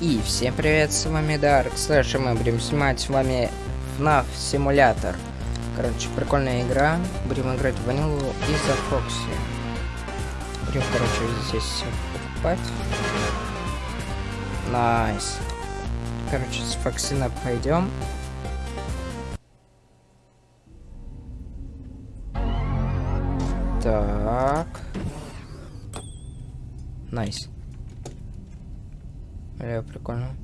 И всем привет, с вами Dark Slash, и мы будем снимать с вами FNAF симулятор. Короче, прикольная игра. Будем играть в ванилу и за Foxy. Будем, короче, здесь покупать. Nice. Короче, с Фоксина пойдем. Так. Nice. Ля, прикольно.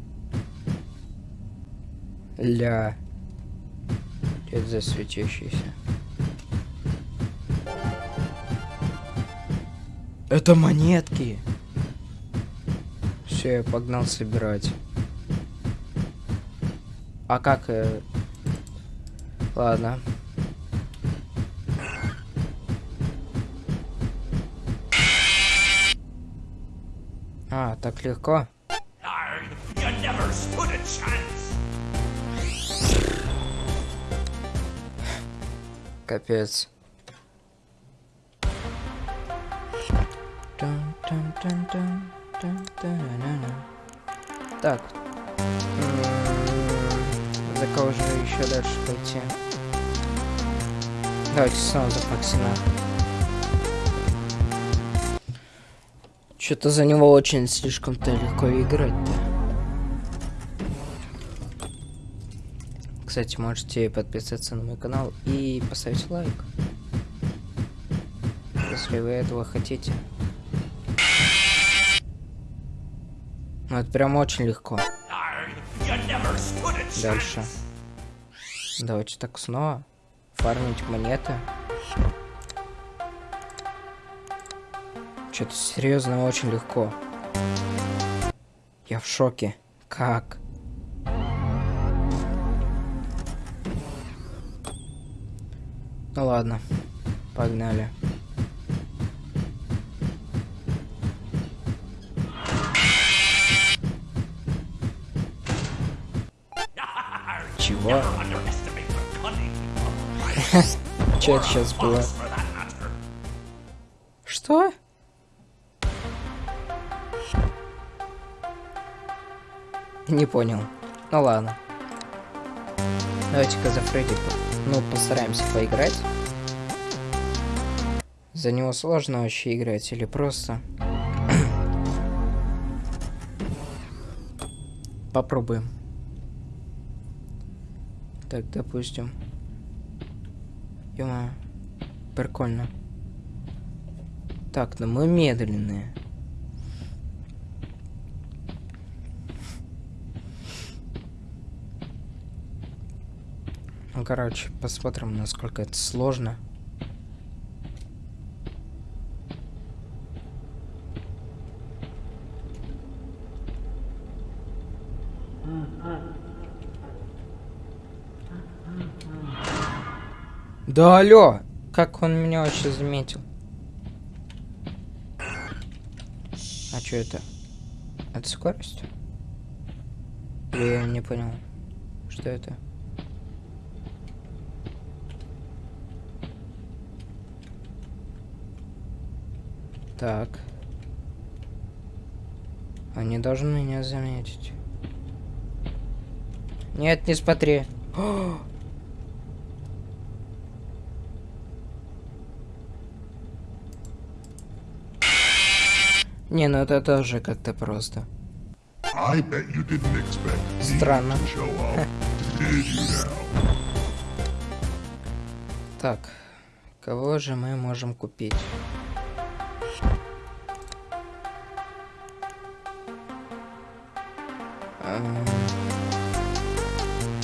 Ля. Это за светящийся? Это монетки! Все, я погнал собирать. А как... Э... Ладно. А, так легко. Капец. Так. За кого же еще дальше пойти? Давайте снова за Фоксина. Что-то за него очень слишком-то легко играть-то. Кстати, можете подписаться на мой канал и поставить лайк. Если вы этого хотите. Ну, это прям очень легко. Дальше. Давайте так снова. Фармить монеты. Что-то серьезно очень легко. Я в шоке. Как? Ну ладно, погнали. Чего? Что это сейчас было? Что? Не понял. Ну ладно. Давайте-ка за Фредди, ну, постараемся поиграть. За него сложно вообще играть или просто... Попробуем. Так, допустим. Ёма, прикольно. Так, ну мы медленные. Короче, посмотрим, насколько это сложно. Да алло! Как он меня вообще заметил? А что это? Это скорость? Я не понял. Что это? Так. Они должны меня заметить. Нет, не смотри. О! Не, ну это тоже как-то просто. Странно. так, кого же мы можем купить?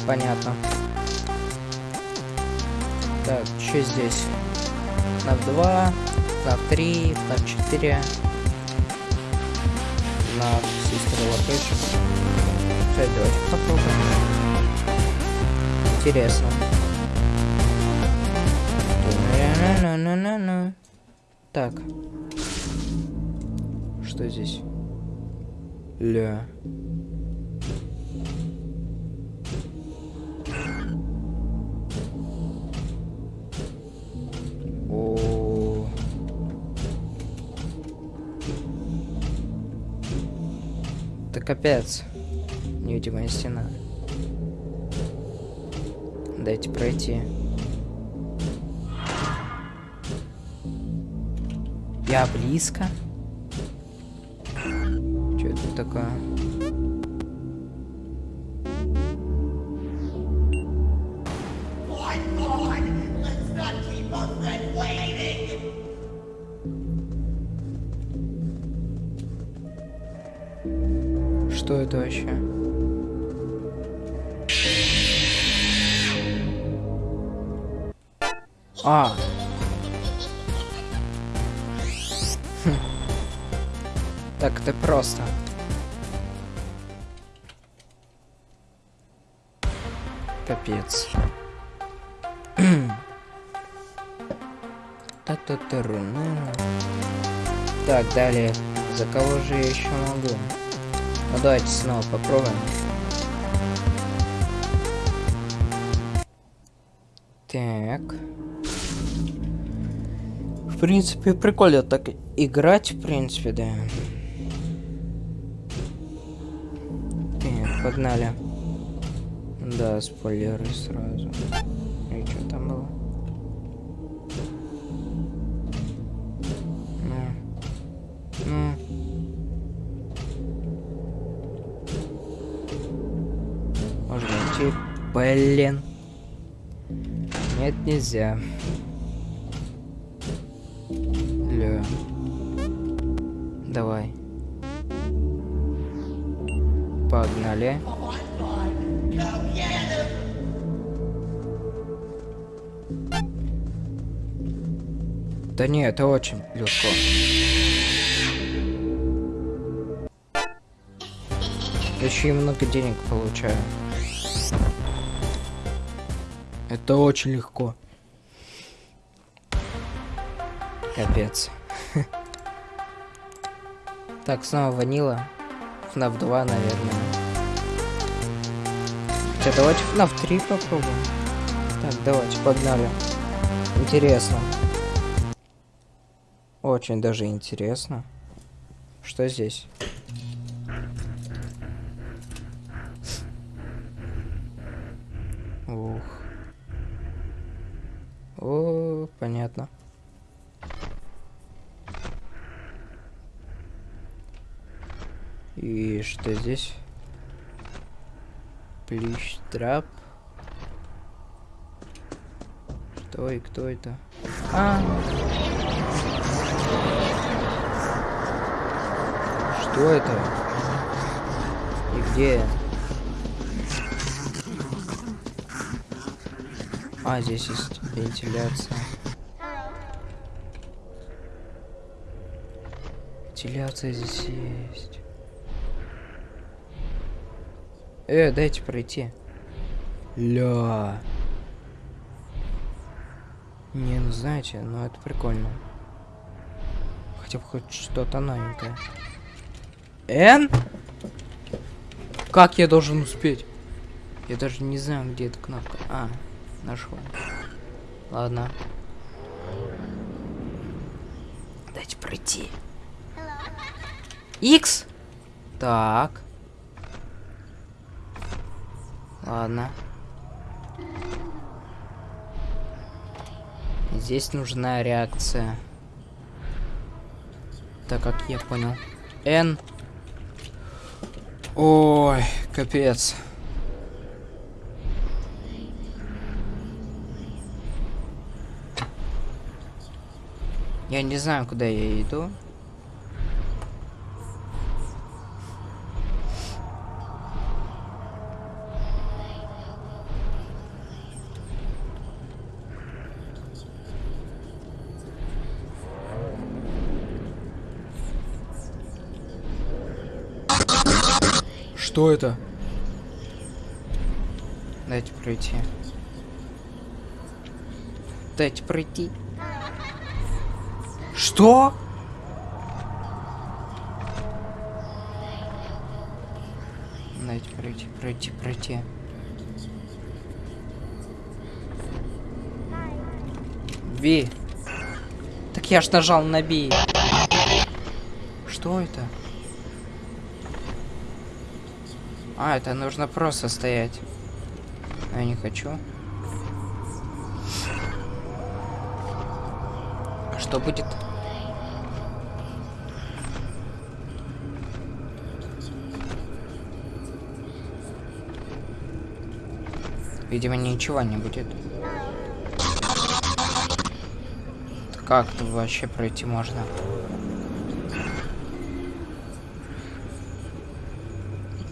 Понятно. Так, что здесь? На 2, на 3, на 4 на Sister Location. Кстати, давайте попробуем. Интересно. Так. Что здесь? Ля. Капец. Невидимая стена. Дайте пройти. Я близко? Что это такое? Что это вообще? А. Хм. Так это просто. Капец. та та та Так, далее. За кого же я еще могу? Ну давайте снова попробуем. Так. В принципе, прикольно так играть, в принципе, да. Так, погнали. Да, спойлеры сразу. И что там было? Идти. Блин. Нет, нельзя. Ля. Давай. Погнали. Да не, это очень легко. Еще и много денег получаю. Это очень легко. Капец. Так, снова ванила. FNAF 2, наверное. Хотя давайте FNAF 3 попробуем. Так, давайте, погнали. Интересно. Очень даже интересно. Что здесь? Ух. О, понятно. И что здесь? Плющ трап. Что и кто это? А, Что это? И где? А, здесь есть вентиляция. Вентиляция здесь есть. Э, дайте пройти. Ля. Не, ну знаете, ну это прикольно. Хотя бы хоть что-то новенькое. Н? Как я должен успеть? Я даже не знаю, где эта кнопка. А, нашел. Ладно. Дайте пройти. X. Так. Ладно. Здесь нужна реакция. Так как я понял. N. Ой, капец. Я не знаю, куда я иду. Что это? Дайте пройти. Дайте пройти. Что? Дайте пройти, пройти, пройти. Ви. Так я ж нажал на Би. Что это? А, это нужно просто стоять. Я не хочу. Что будет? Видимо, ничего не будет. Как тут вообще пройти можно?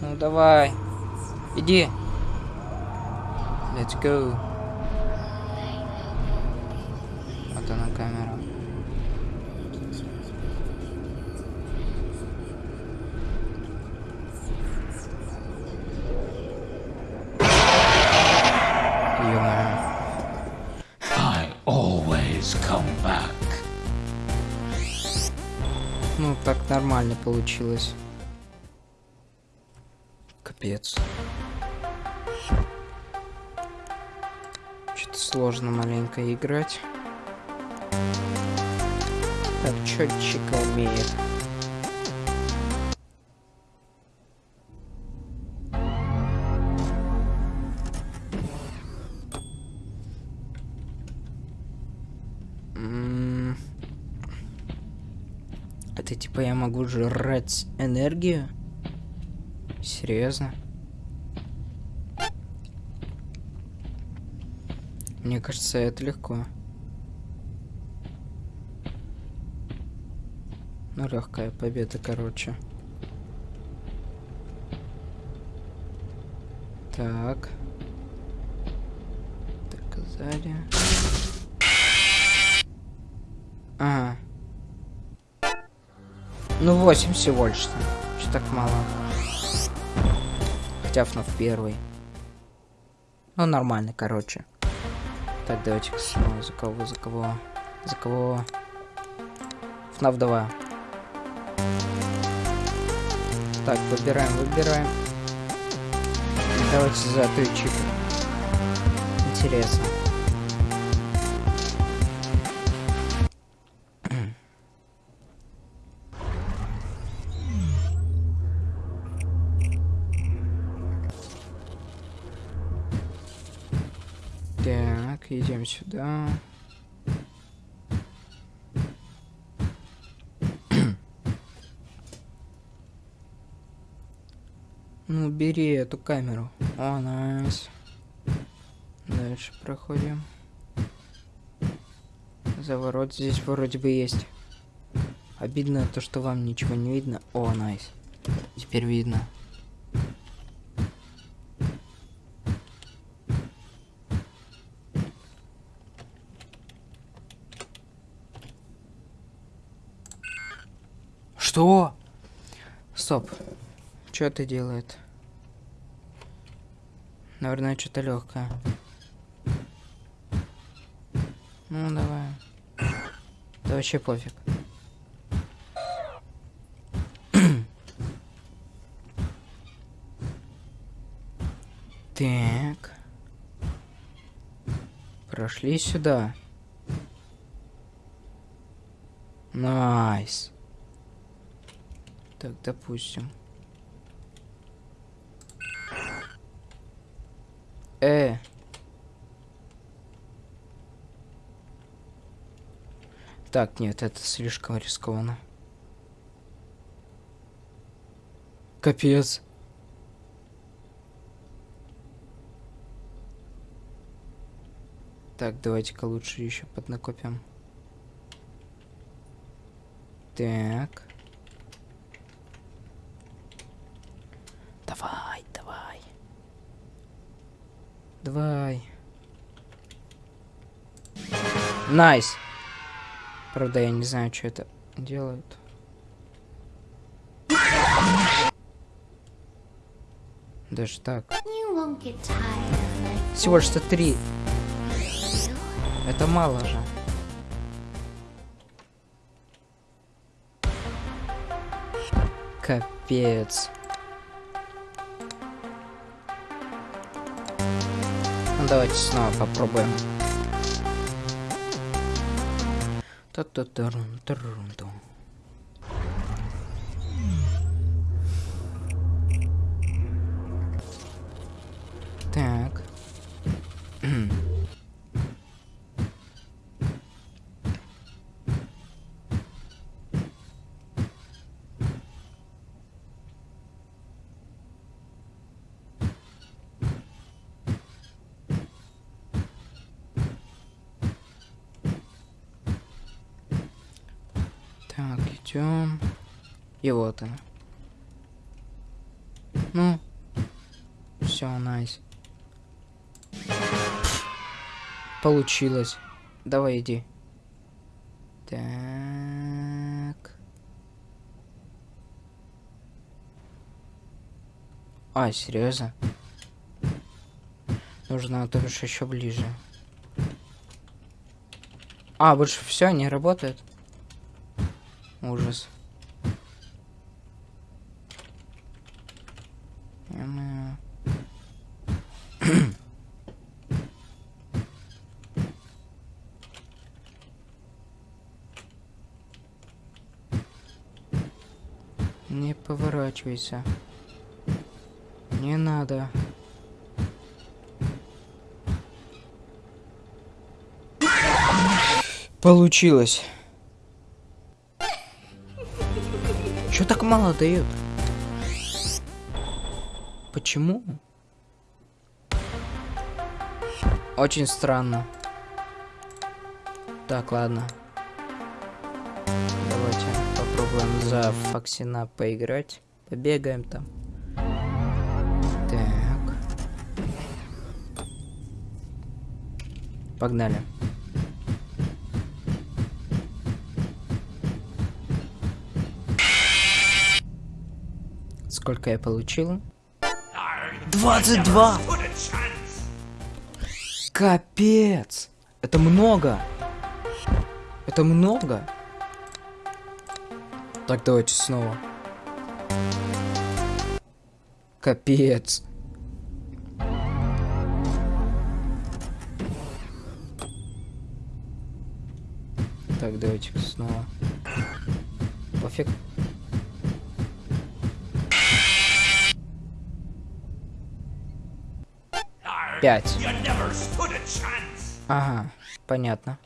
Ну давай. Иди. Let's go. Получилось. Капец. Что-то сложно маленько играть. Так, чётчиками. М, типа я могу жрать энергию? Серьезно? Мне кажется, это легко. Ну, легкая победа, короче. Так. Сзади. Ага. Ну, 8 всего лишь. Что так мало. Хотя FNAF первый. Ну, нормально, короче. Так, давайте снова за кого, за кого, за кого. FNAF 2. Так, выбираем, выбираем. Давайте за Twitch. Интересно. Идем сюда. Ну, бери эту камеру. О, найс. Дальше проходим. Заворот здесь вроде бы есть. Обидно то, что вам ничего не видно. О, найс. Теперь видно. Что? Стоп. Что это делает? Наверное, что-то легкое. Ну, давай. Да вообще пофиг. так. Прошли сюда. Nice. Так, допустим. Э. Так, нет, это слишком рискованно. Капец. Так, давайте-ка лучше еще поднакопим. Так. Давай, давай. Давай. Nice. Правда, я не знаю, что это делают. Даже так. Всего лишь три. Это мало же. Капец. Давайте снова попробуем. Та-та-тарум, Так, идем. И вот она. Ну. Все, найс. Получилось. Давай иди. Так. А, серьезно? Нужно, то бишь еще ближе. А, больше все не работает. Ужас. Не поворачивайся. Не надо. Получилось. Чё так мало дают? Почему? Очень странно. Так, ладно. Давайте попробуем за Фоксина поиграть. Побегаем там. Так. Погнали. Сколько я получил? 22! Капец! Это много! Это много! Так, давайте снова. Капец. Так, давайте снова. Пофиг. Пять. Ага, понятно.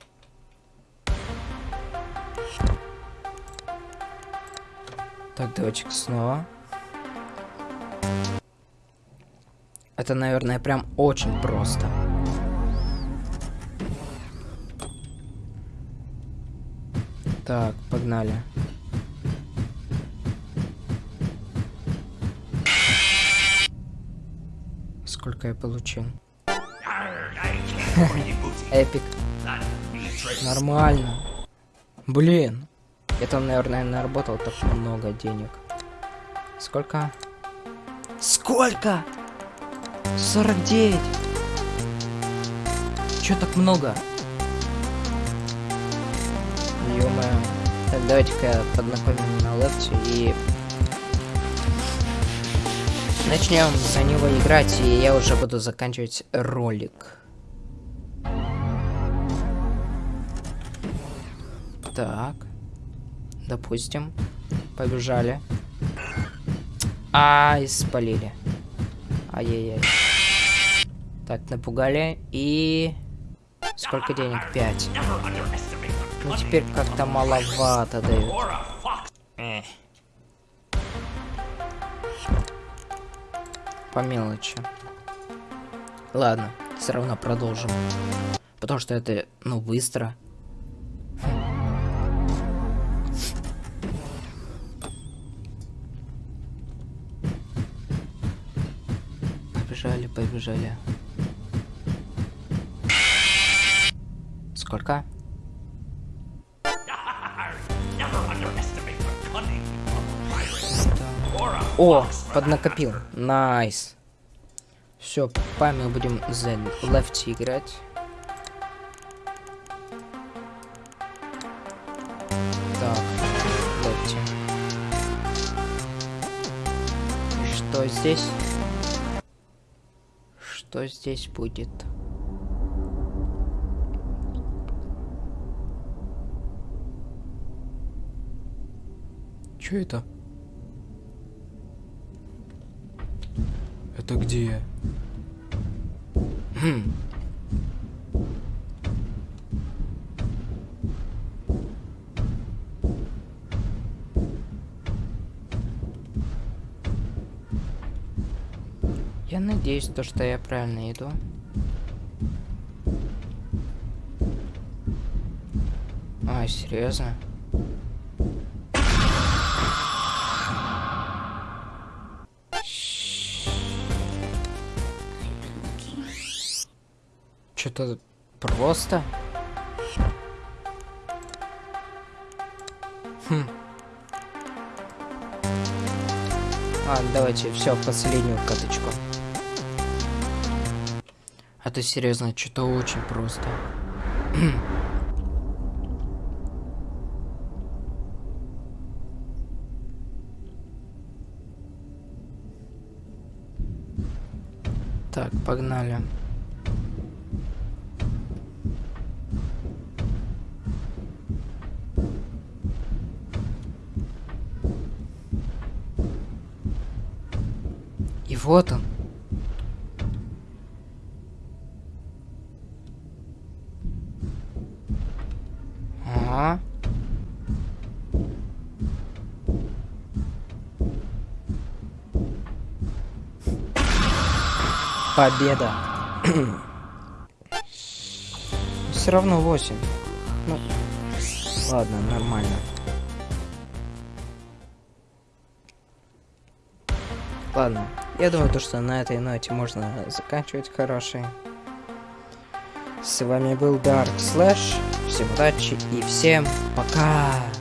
Так, давайте снова. Это, наверное, прям очень просто. Так, погнали. Сколько я получил? Эпик. Нормально. Блин. Там, наверное, наработал так много денег. Сколько? Сколько? 49. Чё так много? ё Так, давайте-ка поднакомим на лефте и... Начнем за него играть, и я уже буду заканчивать ролик. Так. Допустим. Побежали. А, спалили. Ай-яй-яй. Так, напугали. И... Сколько денег? Пять. Ну, теперь как-то маловато дают. Эх. По мелочи. Ладно, все равно продолжим. Потому что это, ну, быстро. Побежали, побежали. Сколько? О, поднакопил. Nice. Все, мы будем за Lefty играть. Так, Lefty. Что здесь? Что здесь будет? Что это? Это где? Хм. надеюсь, то, что я правильно иду. А серьезно? Что-то просто? Хм. А, давайте все последнюю каточку. А то серьезно, что-то очень просто. Так, погнали. И вот он. Победа. Все равно 8. Ну, ладно, нормально. Ладно, я думаю, то, что на этой ноте можно заканчивать хороший. С вами был Dark Slash. Всем удачи и всем пока!